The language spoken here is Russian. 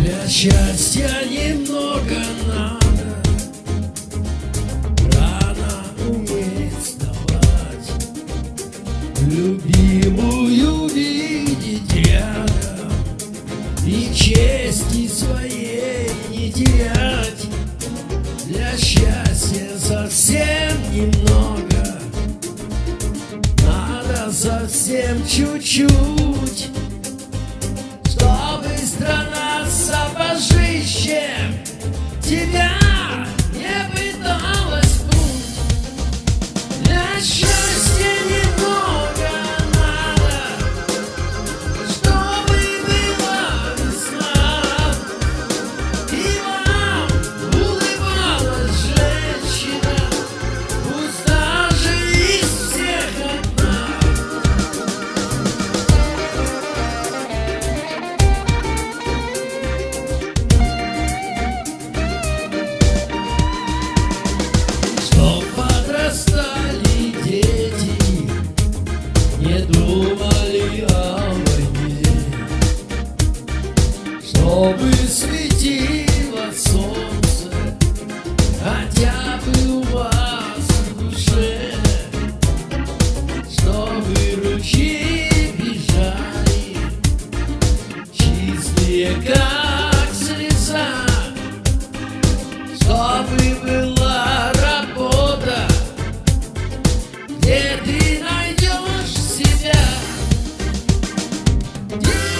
Для счастья немного нам. ждать Для счастья совсем немного. Надо совсем чуть-чуть Чтобы страна чтобы светило солнце, а хотя бы у вас в душе, чтобы ручьи бежали, чистые как слеза, чтобы была работа, где ты найдешь себя. Yeah!